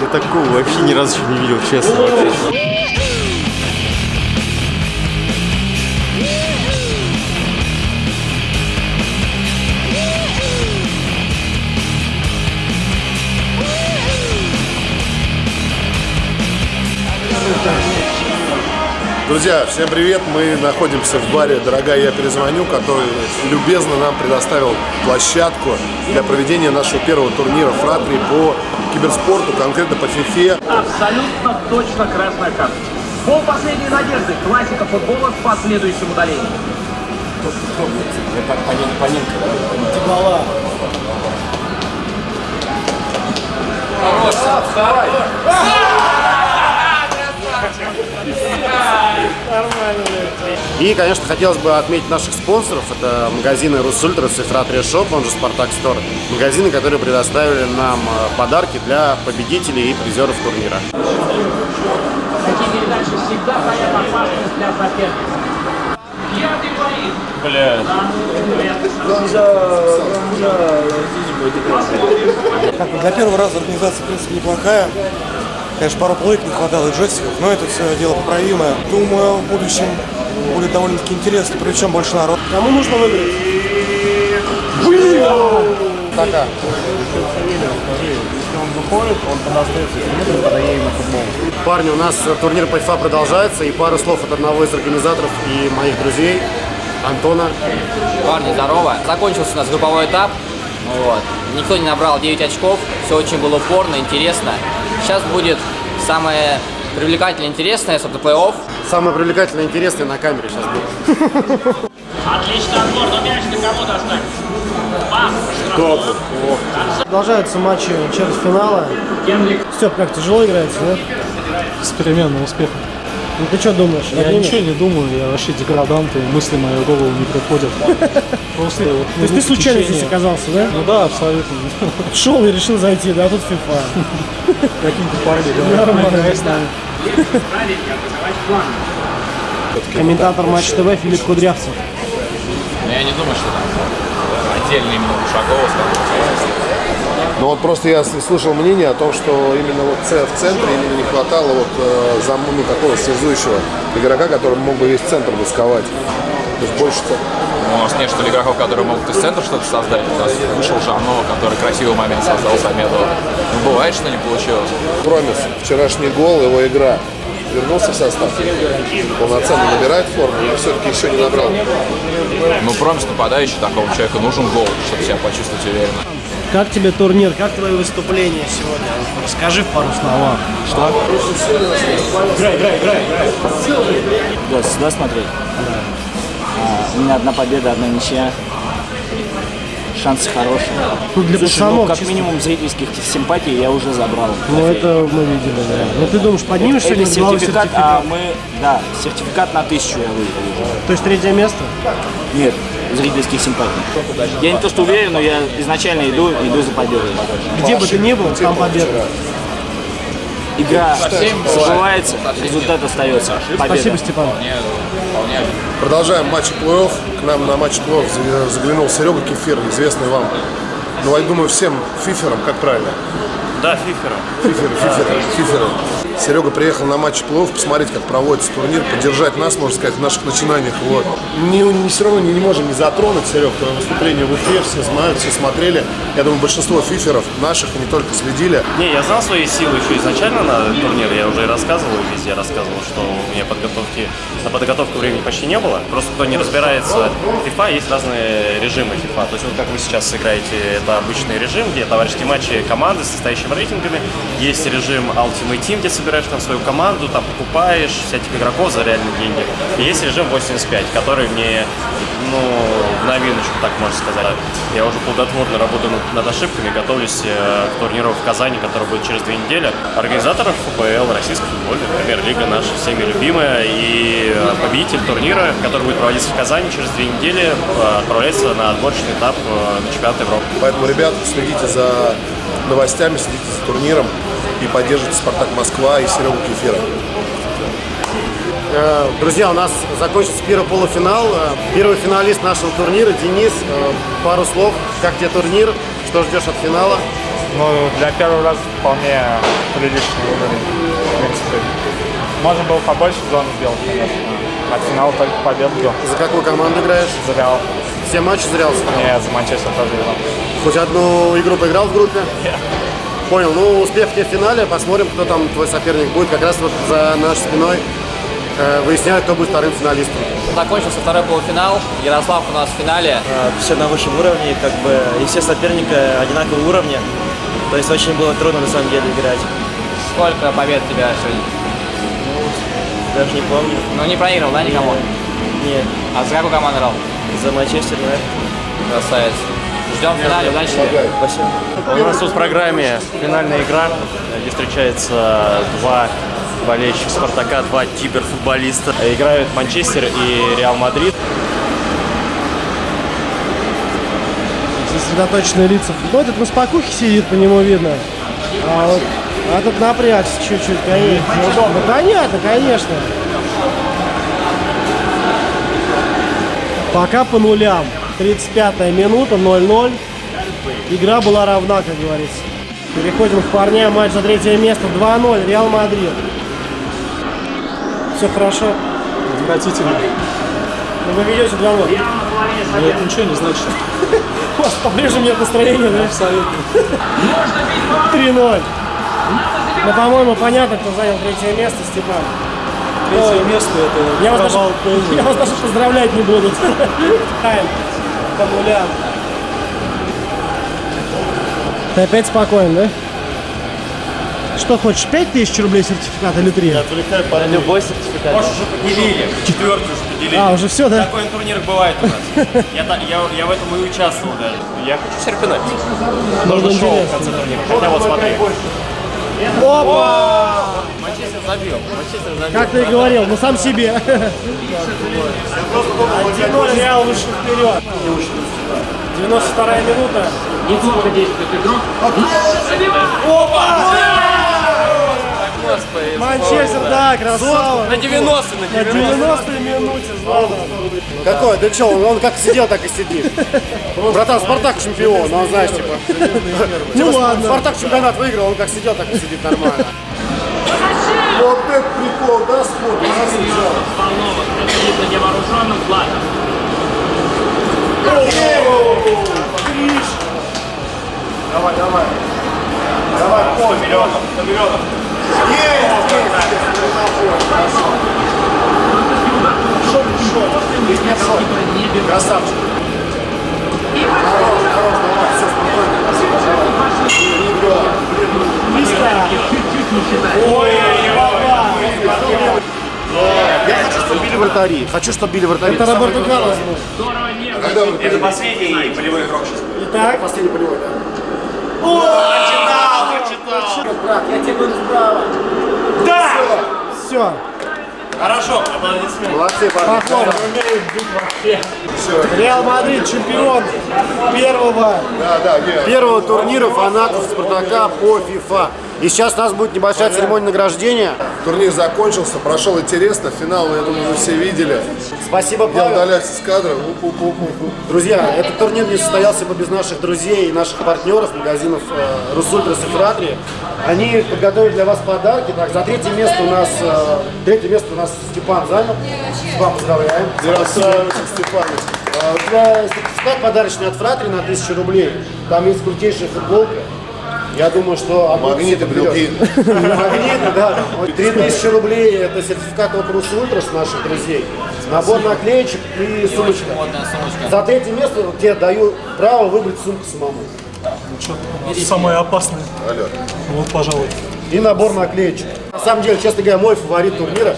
Я такого вообще ни разу не видел, честно. вообще. Друзья, всем привет! Мы находимся в баре «Дорогая, я перезвоню», который любезно нам предоставил площадку для проведения нашего первого турнира «Фратри» по киберспорту, конкретно по фифе. Абсолютно точно красная карточка. Пол последней надежды. Классика футбола с последующим удалением. И, конечно, хотелось бы отметить наших спонсоров. Это магазины Русультрас и Фратри Шоп, он же Спартак Стор. Магазины, которые предоставили нам э, подарки для победителей и призеров турнира. Такие передачи всегда стоят опасность для соперника. Пятый боит. Бля, Как бы для первого раза организация, в принципе, неплохая. Конечно, пару плойк не хватало и джойстиков, но это все дело поправимое. Думаю, в будущем будет довольно-таки интересно, причем больше народ. Кому нужно выиграть? Така. Парни, у нас турнир по FIFA продолжается, и пару слов от одного из организаторов и моих друзей, Антона. Парни, здорово. Закончился у нас групповой этап. Вот. Никто не набрал 9 очков. Все очень было упорно, интересно. Сейчас будет самое привлекательное, интересное, это плей-офф. Самое привлекательное и интересное на камере сейчас будет. Отлично отбор, но мяч на кого-то останется. Пас. Продолжаются матчи четвертьфинала. Генрик. Степ, как тяжело играется, да? С переменным успехом. Ну ты что думаешь? Я Отнимет? ничего не думаю, я вообще деградант, и мысли в мою голову не приходят. Просто вот То есть ты случайно здесь оказался, да? Ну да, абсолютно. Шел и решил зайти, да, тут FIFA. Какие-то парни говорят, Нормально. Комментатор Матч ТВ Филипп Кудрявцев. но я не думаю, что там отдельно именно Ушакова Но вот просто я слышал мнение о том, что именно вот в центре именно не хватало вот э, зам, ну, такого связующего игрока, который мог бы весь центр досковать. То есть больше ц- Ну, у нас нет, что ли, игроков, которые могут из центра что-то создать. У нас вышел Жано, который красивый момент создал Самедова. Ну, бывает, что не получилось. Промис, вчерашний гол, его игра. Вернулся в состав, полноценно набирает форму, или все-таки еще не набрал? Ну, промис нападающий, такому человеку нужен гол, чтобы себя почувствовать уверенно. Как тебе турнир? Как твои выступления сегодня? Расскажи в пару словах. Да, сюда смотреть? А, у меня одна победа, одна ничья. Шансы хорошие. Ну, для Слушай, ну, пацанов как чисто. минимум зрительских симпатий я уже забрал. Ну это мы видели, да. Ну ты думаешь, поднимешь Это сегодня сертификат, сертификат? а мы, да, сертификат на тысячу я выиграл. То есть третье место? Нет, зрительских симпатий. Я не то что уверен, но я изначально иду, иду за победой. Где бы ты ни был, там победа. Игра забывается, результат остается. Победа. Спасибо, Степан. Продолжаем матч плей-офф. К нам на матч плей-офф за- заглянул Серега Кефир, известный вам. Ну, я думаю, всем фиферам, как правильно? Да, фифера. Фиферы, фиферы, фиферы. Серега приехал на матч плей-офф посмотреть, как проводится турнир, поддержать нас, можно сказать, в наших начинаниях. Вот. Не, не, все равно не, не можем не затронуть, Серег, твое выступление в Уфе, все знают, все смотрели. Я думаю, большинство фиферов наших и не только следили. Не, я знал свои силы еще изначально на турнире. Я уже и рассказывал, везде рассказывал, что у меня подготовки, на подготовку времени почти не было. Просто кто не разбирается в FIFA, есть разные режимы FIFA. То есть вот как вы сейчас играете, это обычный режим, где товарищеские матчи команды с настоящими рейтингами. Есть режим Ultimate Team, где собираешь там свою команду, там покупаешь всяких игроков за реальные деньги. И есть режим 85, который мне, ну, в новиночку, так можно сказать. Я уже плодотворно работаю над, ошибками, готовлюсь э, к турниру в Казани, который будет через две недели. Организаторов ФПЛ, Российской футбольной премьер-лига наша всеми любимая. И э, победитель турнира, который будет проводиться в Казани через две недели, э, отправляется на отборочный этап э, на чемпионат Европы. Поэтому, ребят, следите за новостями, следите за турниром и поддержите «Спартак Москва» и Серегу Кефира. Э, Друзья, у нас закончится первый полуфинал. Э, Первый финалист нашего турнира Денис. Э, Пару слов. Как тебе турнир? Что ждешь от финала? Ну, для первого раза вполне приличный уровень, в принципе. Можно было побольше зон сделать, конечно. А финал только победу. За какую команду играешь? За Реал. Все матчи за Реал сыграл? Не, за Манчестер тоже играл. Хоть одну игру поиграл в группе? Понял. Ну, успех тебе в финале. Посмотрим, кто там твой соперник будет. Как раз вот за нашей спиной э, выясняют, кто будет вторым финалистом. Закончился второй полуфинал. Ярослав у нас в финале. Все на высшем уровне, как бы, и все соперники одинакового уровня. То есть очень было трудно на самом деле играть. Сколько побед у тебя сегодня? Даже не помню. Ну не проиграл, да, никому? Нет. А за какую команду играл? За Манчестер, наверное. Красавец. Ждем в финале, удачи тебе. Спасибо. У нас тут в программе финальная игра, где встречаются два болельщика Спартака, два киберфутболиста. Играют Манчестер и Реал Мадрид. Сосредоточенные лица. Ну, этот на спокухе сидит, по нему видно. А вот а тут напрягся чуть-чуть, конечно. Неудобно. Понятно, конечно. Пока по нулям. 35 минута, 0-0. Игра была равна, как говорится. Переходим к парням. Матч за третье место. 2-0. Реал Мадрид. Все хорошо. Отвратительно. Ну, вы ведете 2-0. Но это ничего не значит. У вас по-прежнему нет настроения, да? Абсолютно. 3-0. Ну, по-моему, понятно, кто занял третье место, Степан. Третье место это я вас, даже, я вас даже поздравлять не буду. По нулям. Ты опять спокоен, да? Что хочешь, 5000 рублей сертификат или 3? Отвлекай по Любой сертификат. Может, уже поделили. Четвертую уже поделили. А, уже все, да? Такой на турнирах бывает у нас. Я, я, я в этом и участвовал даже. Я хочу серпинать. Нужно шоу в конце турнира. Хотя вот смотри. Опа! Манчестер забил. Манчестер забил. Как ты и говорил, ну сам себе. 1-0 Реал вышел вперед. 92 минута. Неплохо действует игрок. Господи. Манчестер, да, красава. На 90 на На 90 минуте Златан. Какой? Да что, он, он как сидел, так и сидит. Братан, Спартак чемпион, ну, знаешь, типа. Ну Типа, ладно. Спартак чемпионат выиграл, он как сидел, так и сидит нормально. Вот это прикол, да, спорт? Волнова. Это видно невооруженным глазом. Давай, давай. Давай, О, миллионов, миллионов. Красавчик. Хорош, хорош, давай, все спокойно. Ой, Я хочу, чтобы били вратари. Хочу, чтобы били вратари. Это Роберто Карлос Это последний полевой игрок сейчас. Итак, последний полевой, да? Все. Хорошо, аплодисменты. Молодцы, парни. Похлопаем. Реал Мадрид чемпион первого. Да, да, Первого турнира фанатов Спартака по FIFA. И сейчас у нас будет небольшая церемония награждения. Турнир закончился, прошел интересно. Финал, я думаю, вы все видели. Спасибо, Я Павел. удаляюсь из кадра. Уп-уп-уп-уп. Друзья, этот турнир не состоялся бы без наших друзей и наших партнеров, магазинов э, Русультрас и Фратри. Они подготовили для вас подарки. Так, за третье место у нас, э, третье место у нас Степан занял. Степан, поздравляем. А, У тебя сертификат подарочный от Фратри на 1000 рублей. Там есть крутейшая футболка. Я думаю, что... Магниты, брелки. Магниты, да. 3000 рублей это сертификат от Рус Ультрас наших друзей. Набор наклеечек и сумочка. За третье место тебе даю право выбрать сумку самому. Самое опасное. Алло. Вот, пожалуй. И набор наклеечек. На самом деле, честно говоря, мой фаворит турнира.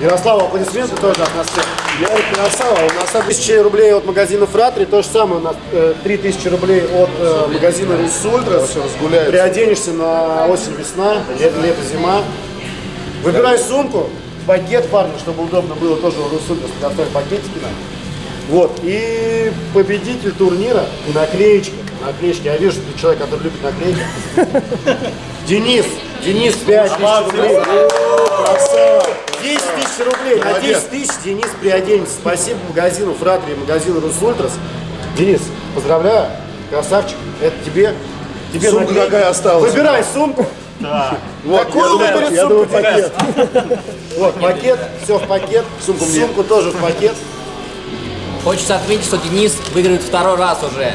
Ярославу аплодисменты тоже от нас всех. Я красава. У нас 1000 рублей от магазина Фратри. То же самое у нас э, 3000 рублей от э, магазина Рус Ультрас. разгуляется. Приоденешься на осень-весна, лето, лето, зима. Выбирай сумку, пакет парня, чтобы удобно было тоже у Рус Ультрас предоставить пакетики нам. Вот. И победитель турнира и наклеечки. Наклеечки. Я вижу, что ты человек, который любит наклейки. Денис. Денис, 5 тысяч рублей. Красава. 10 тысяч рублей. На 10 тысяч Денис приоденется. Спасибо магазину Фратри магазину Русультрас. Денис, поздравляю. Красавчик. Это тебе. Тебе Сумка наклейки. какая осталась? Выбирай сумку. Вот, Какой я думаю, выбор я сумку думаю, пакет. Вот, пакет, все в пакет. Сумку. Сумку тоже в пакет. Хочется отметить, что Денис выигрывает второй раз уже.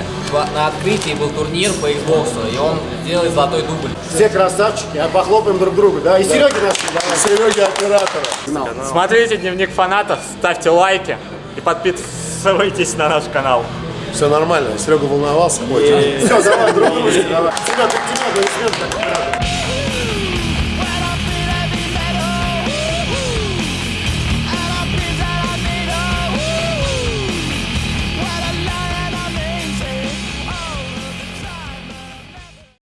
На открытии был турнир по Xbox, и он делает золотой дубль. Все красавчики, а похлопаем друг другу, да? И Сереги наш, давай. Сереги оператора. Смотрите дневник фанатов, ставьте лайки и подписывайтесь на наш канал. Все нормально, Серега волновался. Все, давай, друг давай. Серега, ты тебя, аплодисменты.